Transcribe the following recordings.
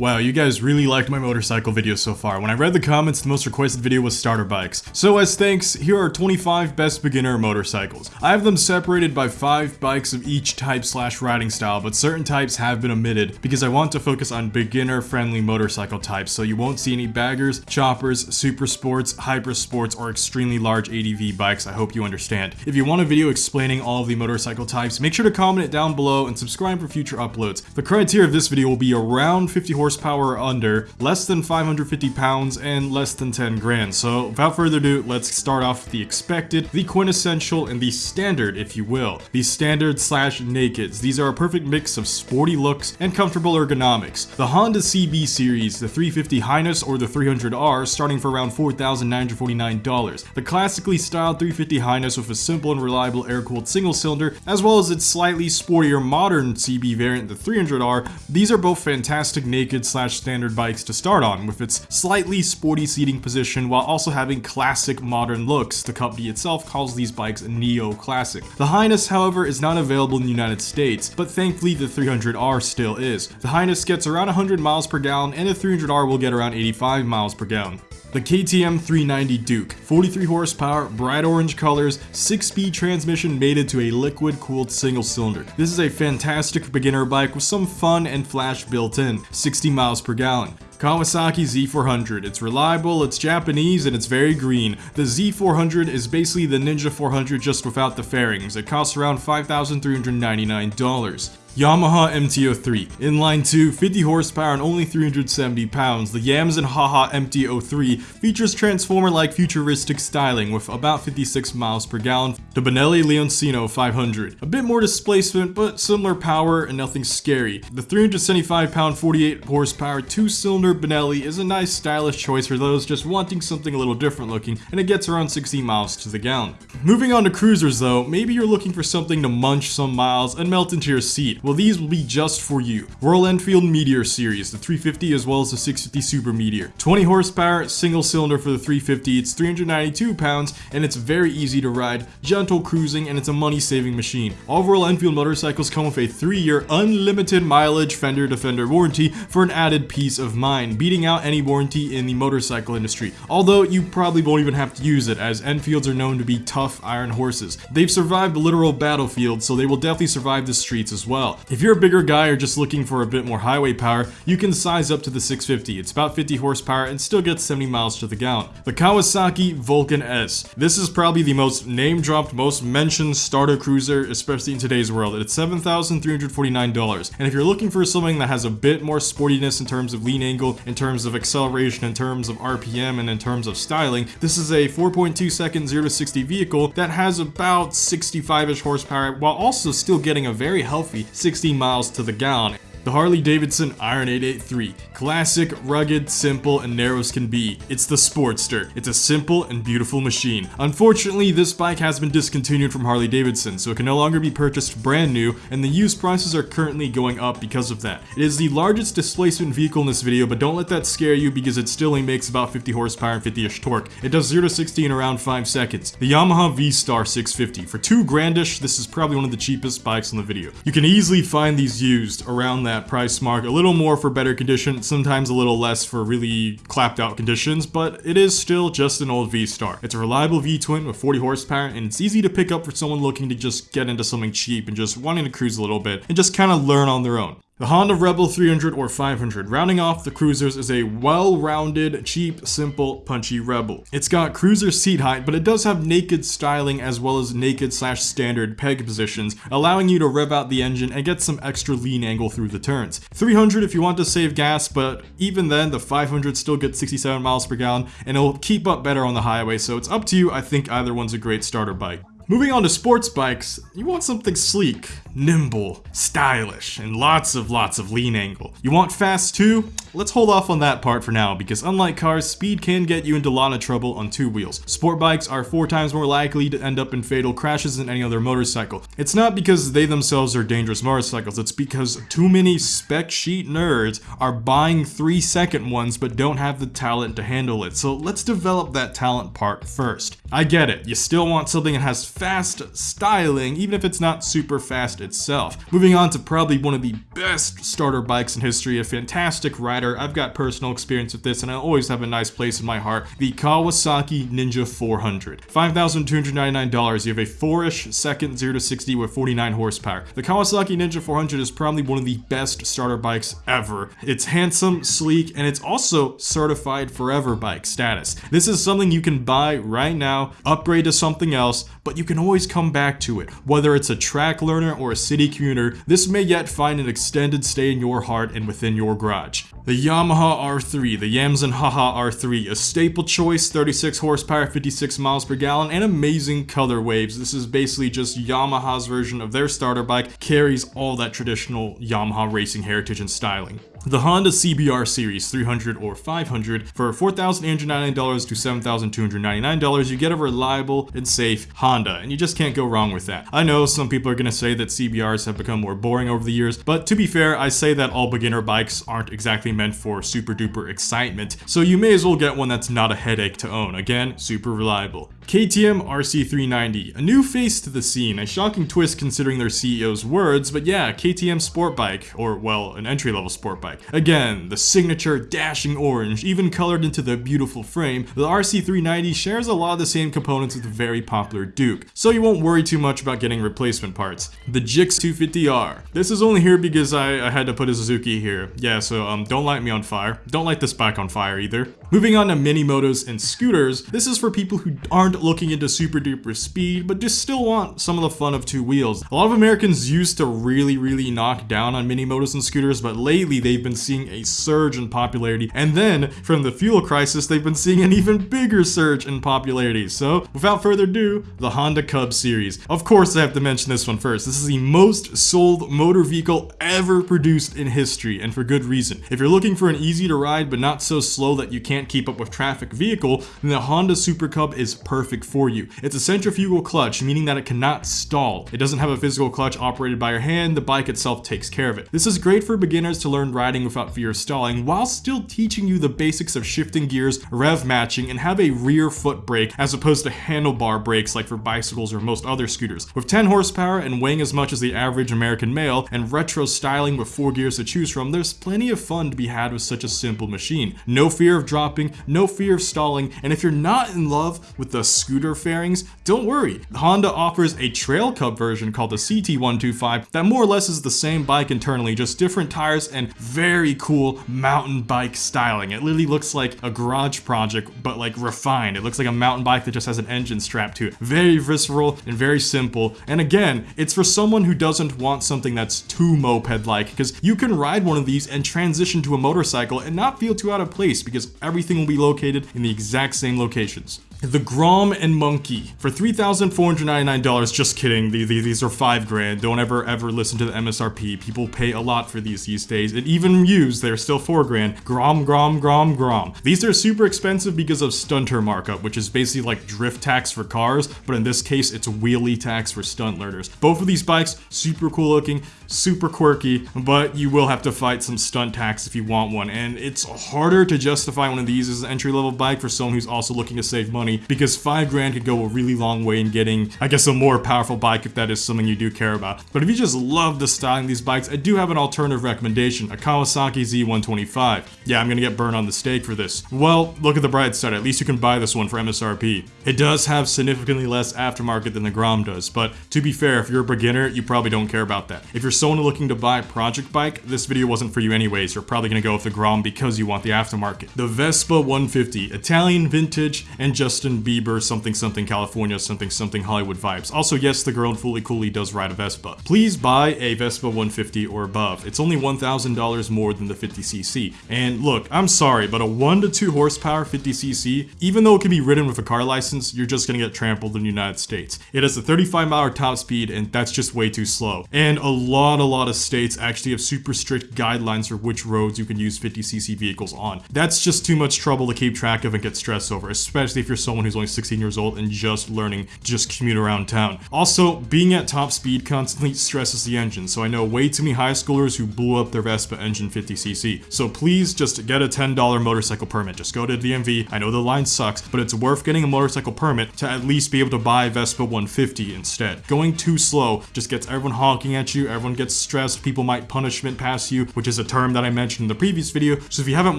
Wow, you guys really liked my motorcycle video so far. When I read the comments, the most requested video was starter bikes. So as thanks, here are 25 best beginner motorcycles. I have them separated by 5 bikes of each type slash riding style, but certain types have been omitted because I want to focus on beginner friendly motorcycle types so you won't see any baggers, choppers, super sports, hyper sports, or extremely large ADV bikes, I hope you understand. If you want a video explaining all of the motorcycle types, make sure to comment it down below and subscribe for future uploads. The criteria of this video will be around 50 horsepower horsepower or under, less than 550 pounds, and less than 10 grand. So without further ado, let's start off the expected, the quintessential, and the standard, if you will. The standard slash nakeds. These are a perfect mix of sporty looks and comfortable ergonomics. The Honda CB series, the 350 Highness or the 300R, starting for around $4,949. The classically styled 350 Highness with a simple and reliable air-cooled single cylinder, as well as its slightly sportier modern CB variant, the 300R. These are both fantastic slash standard bikes to start on, with its slightly sporty seating position while also having classic modern looks. The company itself calls these bikes neo-classic. The Highness, however, is not available in the United States, but thankfully the 300R still is. The Highness gets around 100 miles per gallon and the 300R will get around 85 miles per gallon. The KTM 390 Duke, 43 horsepower, bright orange colors, 6-speed transmission mated to a liquid-cooled single cylinder. This is a fantastic beginner bike with some fun and flash built in, 60 miles per gallon. Kawasaki Z400. It's reliable, it's Japanese, and it's very green. The Z400 is basically the Ninja 400 just without the fairings. It costs around $5,399. Yamaha MT-03. Inline 2, 50 horsepower and only 370 pounds, the Yamsen Haha MT-03 features transformer-like futuristic styling with about 56 miles per gallon. The Benelli Leoncino 500. A bit more displacement, but similar power and nothing scary. The 375 pound 48 horsepower two-cylinder Benelli is a nice stylish choice for those just wanting something a little different looking, and it gets around 60 miles to the gallon. Moving on to cruisers though, maybe you're looking for something to munch some miles and melt into your seat. Well, these will be just for you. Royal Enfield Meteor Series, the 350 as well as the 650 Super Meteor. 20 horsepower, single cylinder for the 350, it's 392 pounds, and it's very easy to ride, gentle cruising, and it's a money-saving machine. All Royal Enfield motorcycles come with a 3-year unlimited mileage fender to defender warranty for an added peace of mind, beating out any warranty in the motorcycle industry. Although you probably won't even have to use it, as Enfields are known to be tough iron horses. They've survived the literal battlefields, so they will definitely survive the streets as well. If you're a bigger guy or just looking for a bit more highway power, you can size up to the 650. It's about 50 horsepower and still gets 70 miles to the gallon. The Kawasaki Vulcan S. This is probably the most name-dropped, most mentioned starter cruiser, especially in today's world. It's $7,349. And if you're looking for something that has a bit more sportiness in terms of lean angle, in terms of acceleration, in terms of RPM, and in terms of styling, this is a 4.2 second 0 to 60 vehicle that has about 65-ish horsepower while also still getting a very healthy 60 miles to the gallon. The Harley Davidson Iron 883. Classic, rugged, simple, and narrow as can be. It's the Sportster. It's a simple and beautiful machine. Unfortunately, this bike has been discontinued from Harley Davidson, so it can no longer be purchased brand new, and the used prices are currently going up because of that. It is the largest displacement vehicle in this video, but don't let that scare you because it still only makes about 50 horsepower and 50-ish torque. It does 0 to 60 in around 5 seconds. The Yamaha V-Star 650. For 2 grandish, this is probably one of the cheapest bikes in the video. You can easily find these used around that that price mark. A little more for better condition, sometimes a little less for really clapped out conditions, but it is still just an old V-Star. It's a reliable V-twin with 40 horsepower, and it's easy to pick up for someone looking to just get into something cheap and just wanting to cruise a little bit and just kind of learn on their own. The Honda Rebel 300 or 500, rounding off the cruisers, is a well-rounded, cheap, simple, punchy Rebel. It's got cruiser seat height, but it does have naked styling as well as naked slash standard peg positions, allowing you to rev out the engine and get some extra lean angle through the turns. 300 if you want to save gas, but even then, the 500 still gets 67 miles per gallon, and it'll keep up better on the highway, so it's up to you. I think either one's a great starter bike. Moving on to sports bikes, you want something sleek, nimble, stylish, and lots of lots of lean angle. You want fast too? Let's hold off on that part for now because unlike cars, speed can get you into a lot of trouble on two wheels. Sport bikes are four times more likely to end up in fatal crashes than any other motorcycle. It's not because they themselves are dangerous motorcycles, it's because too many spec sheet nerds are buying three second ones but don't have the talent to handle it. So let's develop that talent part first. I get it, you still want something that has fast styling, even if it's not super fast itself. Moving on to probably one of the best starter bikes in history, a fantastic rider. I've got personal experience with this and I always have a nice place in my heart. The Kawasaki Ninja 400. $5,299. You have a 4-ish second 0 to 60 with 49 horsepower. The Kawasaki Ninja 400 is probably one of the best starter bikes ever. It's handsome, sleek, and it's also certified forever bike status. This is something you can buy right now, upgrade to something else, but you can always come back to it. Whether it's a track learner or a city commuter, this may yet find an extended stay in your heart and within your garage. The Yamaha R3, the Yamsen Haha R3, a staple choice, 36 horsepower, 56 miles per gallon, and amazing color waves. This is basically just Yamaha's version of their starter bike, carries all that traditional Yamaha racing heritage and styling. The Honda CBR Series 300 or 500 for $4,899 to $7,299 you get a reliable and safe Honda and you just can't go wrong with that. I know some people are going to say that CBRs have become more boring over the years but to be fair I say that all beginner bikes aren't exactly meant for super duper excitement so you may as well get one that's not a headache to own. Again, super reliable. KTM RC390, a new face to the scene, a shocking twist considering their CEO's words, but yeah, KTM sport bike, or well, an entry-level sport bike. Again, the signature dashing orange, even colored into the beautiful frame, the RC390 shares a lot of the same components with the very popular Duke, so you won't worry too much about getting replacement parts. The Gixx 250R. This is only here because I, I had to put a Suzuki here. Yeah, so um, don't light me on fire. Don't light this bike on fire either. Moving on to mini motos and scooters, this is for people who aren't looking into super duper speed, but just still want some of the fun of two wheels. A lot of Americans used to really, really knock down on mini motos and scooters, but lately they've been seeing a surge in popularity. And then from the fuel crisis, they've been seeing an even bigger surge in popularity. So without further ado, the Honda Cub series. Of course, I have to mention this one first. This is the most sold motor vehicle ever produced in history, and for good reason. If you're looking for an easy to ride, but not so slow that you can't keep up with traffic vehicle, then the Honda Super Cub is perfect for you. It's a centrifugal clutch, meaning that it cannot stall. It doesn't have a physical clutch operated by your hand, the bike itself takes care of it. This is great for beginners to learn riding without fear of stalling, while still teaching you the basics of shifting gears, rev matching, and have a rear foot brake as opposed to handlebar brakes like for bicycles or most other scooters. With 10 horsepower and weighing as much as the average American male, and retro styling with 4 gears to choose from, there's plenty of fun to be had with such a simple machine. No fear of dropping, no fear of stalling, and if you're not in love with the scooter fairings, don't worry. Honda offers a Trail Cub version called the CT125 that more or less is the same bike internally, just different tires and very cool mountain bike styling. It literally looks like a garage project, but like refined. It looks like a mountain bike that just has an engine strapped to it. Very visceral and very simple. And again, it's for someone who doesn't want something that's too moped-like, because you can ride one of these and transition to a motorcycle and not feel too out of place because everything will be located in the exact same locations. The Grom and Monkey for $3,499. Just kidding. These are five grand. Don't ever, ever listen to the MSRP. People pay a lot for these these days. And even used, they're still four grand. Grom, Grom, Grom, Grom. These are super expensive because of stunter markup, which is basically like drift tax for cars, but in this case, it's wheelie tax for stunt learners. Both of these bikes, super cool looking, super quirky, but you will have to fight some stunt tax if you want one. And it's harder to justify one of these as an entry level bike for someone who's also looking to save money money because five grand could go a really long way in getting, I guess, a more powerful bike if that is something you do care about. But if you just love the styling of these bikes, I do have an alternative recommendation, a Kawasaki Z125. Yeah, I'm gonna get burned on the stake for this. Well, look at the bright side, at least you can buy this one for MSRP. It does have significantly less aftermarket than the Grom does, but to be fair, if you're a beginner, you probably don't care about that. If you're someone looking to buy a project bike, this video wasn't for you anyways. You're probably gonna go with the Grom because you want the aftermarket. The Vespa 150, Italian vintage and just Justin Bieber something something California something something Hollywood vibes. Also, yes, the girl in Fooly Cooly does ride a Vespa. Please buy a Vespa 150 or above. It's only $1,000 more than the 50cc. And look, I'm sorry, but a 1 to 2 horsepower 50cc, even though it can be ridden with a car license, you're just gonna get trampled in the United States. It has a 35 mile top speed and that's just way too slow. And a lot, a lot of states actually have super strict guidelines for which roads you can use 50cc vehicles on. That's just too much trouble to keep track of and get stressed over, especially if you're someone who's only 16 years old and just learning to just commute around town. Also, being at top speed constantly stresses the engine, so I know way too many high schoolers who blew up their Vespa engine 50cc. So please just get a $10 motorcycle permit. Just go to DMV. I know the line sucks, but it's worth getting a motorcycle permit to at least be able to buy Vespa 150 instead. Going too slow just gets everyone honking at you, everyone gets stressed, people might punishment pass you, which is a term that I mentioned in the previous video. So if you haven't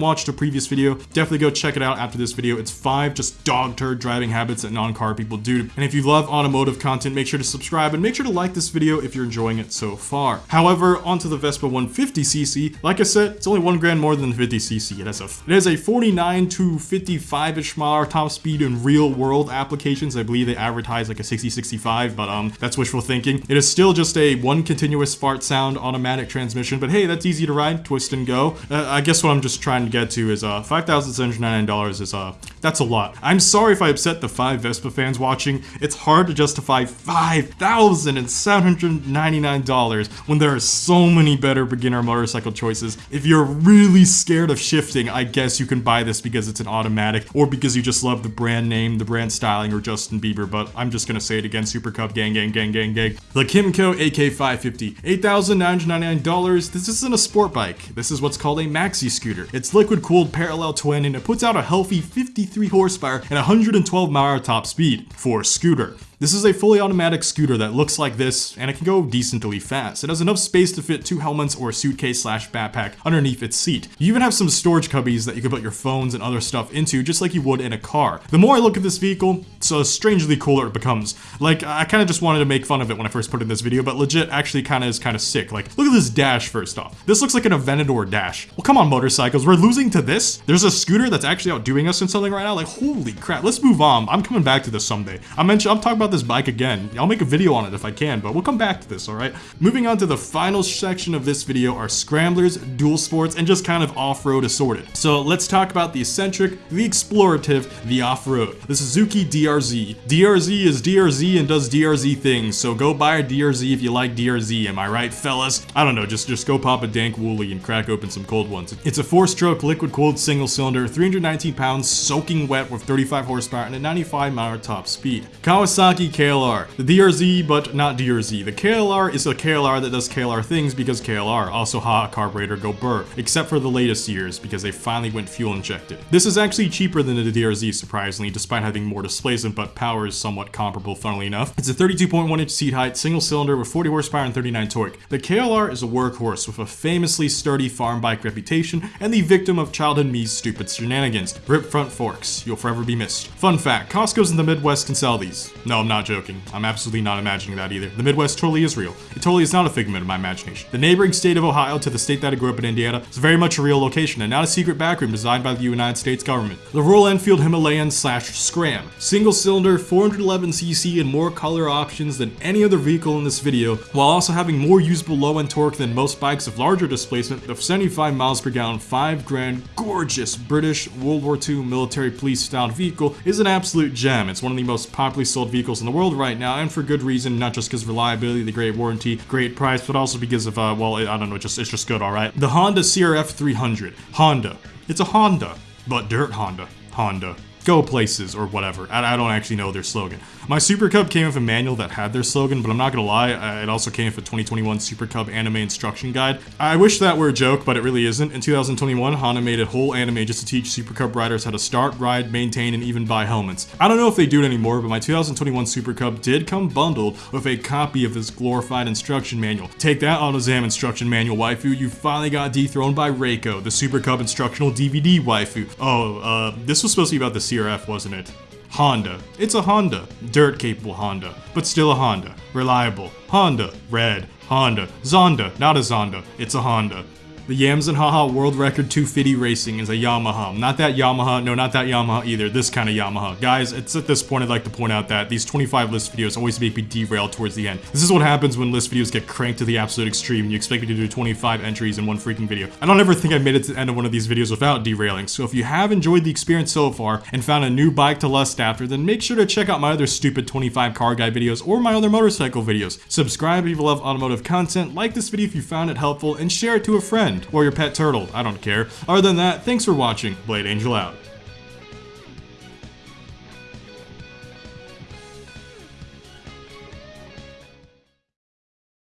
watched a previous video, definitely go check it out after this video. It's five just dog turd driving habits that non-car people do. And if you love automotive content, make sure to subscribe and make sure to like this video if you're enjoying it so far. However, onto the Vespa 150cc. Like I said, it's only one grand more than the 50cc. It has a it has a 49 to 55-ish mile hour top speed in real world applications. I believe they advertise like a 60-65, but um, that's wishful thinking. It is still just a one continuous fart sound automatic transmission, but hey, that's easy to ride, twist and go. Uh, I guess what I'm just trying to get to is uh, $5,799 is uh, that's a lot. I'm sorry if I upset the five Vespa fans watching. It's hard to justify $5,799 when there are so many better beginner motorcycle choices. If you're really scared of shifting, I guess you can buy this because it's an automatic or because you just love the brand name, the brand styling, or Justin Bieber, but I'm just gonna say it again, Super Cub gang gang gang gang gang. The Kymco AK550, $8,999. This isn't a sport bike. This is what's called a maxi scooter. It's liquid cooled parallel twin and it puts out a healthy 53 horsepower and 112 mile top speed for a scooter. This is a fully automatic scooter that looks like this, and it can go decently fast. It has enough space to fit two helmets or a suitcase slash backpack underneath its seat. You even have some storage cubbies that you can put your phones and other stuff into, just like you would in a car. The more I look at this vehicle, so strangely cooler it becomes. Like, I kind of just wanted to make fun of it when I first put in this video, but legit actually kind of is kind of sick. Like, look at this dash first off. This looks like an Aventador dash. Well, come on, motorcycles, we're losing to this? There's a scooter that's actually outdoing us in something right now? Like, holy crap, let's move on. I'm coming back to this someday. I mentioned, I'm talking about this bike again. I'll make a video on it if I can, but we'll come back to this, alright? Moving on to the final section of this video are scramblers, dual sports, and just kind of off-road assorted. So let's talk about the eccentric, the explorative, the off-road. The Suzuki DRZ. DRZ is DRZ and does DRZ things, so go buy a DRZ if you like DRZ, am I right, fellas? I don't know, just, just go pop a dank wooly and crack open some cold ones. It's a four-stroke liquid-cooled single-cylinder, 319 pounds, soaking wet with 35 horsepower and a 95 mile top speed. Kawasaki KLR. The DRZ, but not DRZ. The KLR is a KLR that does KLR things because KLR. Also hot carburetor go burr, except for the latest years because they finally went fuel injected. This is actually cheaper than the DRZ surprisingly, despite having more displacement, but power is somewhat comparable funnily enough. It's a 32.1 inch seat height, single cylinder with 40 horsepower and 39 torque. The KLR is a workhorse with a famously sturdy farm bike reputation and the victim of childhood me's stupid shenanigans. Rip front forks. You'll forever be missed. Fun fact, Costco's in the Midwest can sell these. No, I'm not joking. I'm absolutely not imagining that either. The Midwest totally is real. It totally is not a figment of my imagination. The neighboring state of Ohio to the state that I grew up in Indiana is very much a real location and not a secret backroom designed by the United States government. The Royal Enfield Himalayan slash Scram. Single cylinder, 411cc and more color options than any other vehicle in this video, while also having more usable low end torque than most bikes of larger displacement of 75 miles per gallon, 5 grand, gorgeous British World War II military police style vehicle is an absolute gem. It's one of the most popularly sold vehicles in the world right now, and for good reason, not just because reliability, the great warranty, great price, but also because of, uh, well, I don't know, just it's just good, alright? The Honda CRF 300. Honda. It's a Honda, but dirt Honda. Honda go places or whatever. I, I, don't actually know their slogan. My Super Cub came with a manual that had their slogan, but I'm not gonna lie, it also came with a 2021 Super Cub anime instruction guide. I wish that were a joke, but it really isn't. In 2021, Honda made a whole anime just to teach Super Cub riders how to start, ride, maintain, and even buy helmets. I don't know if they do it anymore, but my 2021 Super Cub did come bundled with a copy of this glorified instruction manual. Take that AutoZam instruction manual, waifu. You finally got dethroned by Reiko, the Super Cub instructional DVD waifu. Oh, uh, this was supposed to be about the CRF, wasn't it? Honda. It's a Honda. Dirt capable Honda, but still a Honda. Reliable. Honda. Red. Honda. Zonda. Not a Zonda. It's a Honda. The Yams and Haha World Record 250 Racing is a Yamaha. Not that Yamaha, no, not that Yamaha either, this kind of Yamaha. Guys, it's at this point I'd like to point out that these 25 list videos always make me derail towards the end. This is what happens when list videos get cranked to the absolute extreme and you expect me to do 25 entries in one freaking video. I don't ever think I made it to the end of one of these videos without derailing, so if you have enjoyed the experience so far and found a new bike to lust after, then make sure to check out my other stupid 25 car guy videos or my other motorcycle videos. Subscribe if you love automotive content, like this video if you found it helpful, and share it to a friend or your pet turtle. I don't care. Other than that, thanks for watching. Blade Angel out.